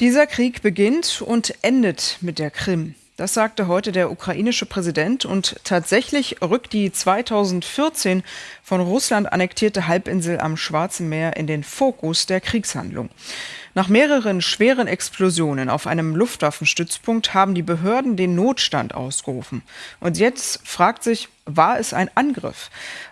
Dieser Krieg beginnt und endet mit der Krim. Das sagte heute der ukrainische Präsident und tatsächlich rückt die 2014 von Russland annektierte Halbinsel am Schwarzen Meer in den Fokus der Kriegshandlung. Nach mehreren schweren Explosionen auf einem Luftwaffenstützpunkt haben die Behörden den Notstand ausgerufen. Und jetzt fragt sich, war es ein Angriff?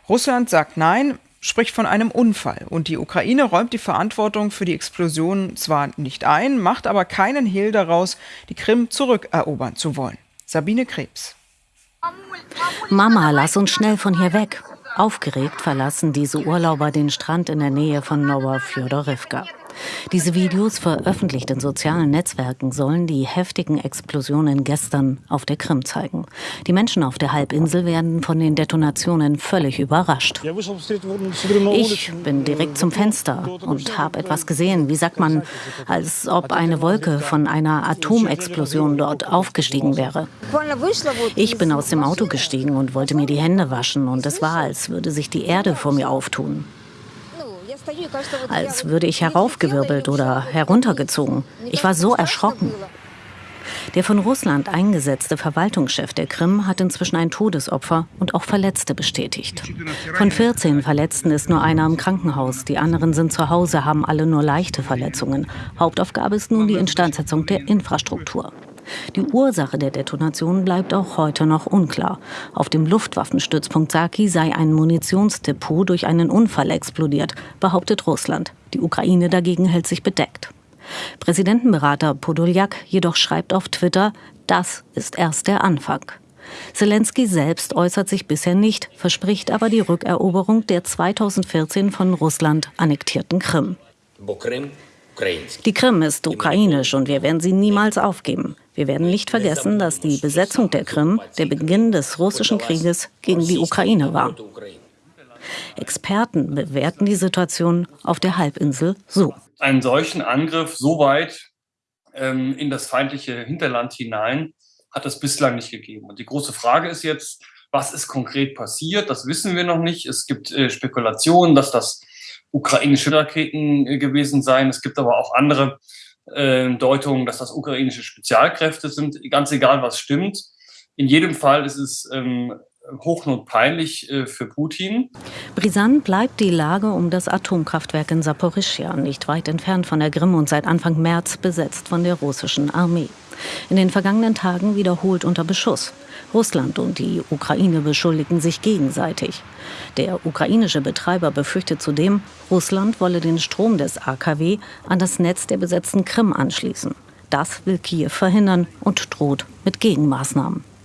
Russland sagt nein, spricht von einem Unfall. Und die Ukraine räumt die Verantwortung für die Explosion zwar nicht ein, macht aber keinen Hehl daraus, die Krim zurückerobern zu wollen. Sabine Krebs. Mama, lass uns schnell von hier weg. Aufgeregt verlassen diese Urlauber den Strand in der Nähe von Novofjodorivka. Diese Videos, veröffentlicht in sozialen Netzwerken, sollen die heftigen Explosionen gestern auf der Krim zeigen. Die Menschen auf der Halbinsel werden von den Detonationen völlig überrascht. Ich bin direkt zum Fenster und habe etwas gesehen, wie sagt man, als ob eine Wolke von einer Atomexplosion dort aufgestiegen wäre. Ich bin aus dem Auto gestiegen und wollte mir die Hände waschen und es war, als würde sich die Erde vor mir auftun als würde ich heraufgewirbelt oder heruntergezogen. Ich war so erschrocken. Der von Russland eingesetzte Verwaltungschef der Krim hat inzwischen ein Todesopfer und auch Verletzte bestätigt. Von 14 Verletzten ist nur einer im Krankenhaus. Die anderen sind zu Hause, haben alle nur leichte Verletzungen. Hauptaufgabe ist nun die Instandsetzung der Infrastruktur. Die Ursache der Detonation bleibt auch heute noch unklar. Auf dem Luftwaffenstützpunkt Saki sei ein Munitionsdepot durch einen Unfall explodiert, behauptet Russland. Die Ukraine dagegen hält sich bedeckt. Präsidentenberater Podoljak jedoch schreibt auf Twitter, das ist erst der Anfang. Zelensky selbst äußert sich bisher nicht, verspricht aber die Rückeroberung der 2014 von Russland annektierten Krim. Die Krim ist ukrainisch und wir werden sie niemals aufgeben. Wir werden nicht vergessen, dass die Besetzung der Krim der Beginn des russischen Krieges gegen die Ukraine war. Experten bewerten die Situation auf der Halbinsel so. Einen solchen Angriff so weit ähm, in das feindliche Hinterland hinein hat es bislang nicht gegeben. Und die große Frage ist jetzt, was ist konkret passiert? Das wissen wir noch nicht. Es gibt äh, Spekulationen, dass das ukrainische Raketen äh, gewesen seien. Es gibt aber auch andere äh, Deutungen, dass das ukrainische Spezialkräfte sind. Ganz egal, was stimmt. In jedem Fall ist es ähm, hochnotpeinlich äh, für Putin. Brisant bleibt die Lage um das Atomkraftwerk in Saporischschja, nicht weit entfernt von der Krim und seit Anfang März besetzt von der russischen Armee. In den vergangenen Tagen wiederholt unter Beschuss. Russland und die Ukraine beschuldigen sich gegenseitig. Der ukrainische Betreiber befürchtet zudem, Russland wolle den Strom des AKW an das Netz der besetzten Krim anschließen. Das will Kiew verhindern und droht mit Gegenmaßnahmen.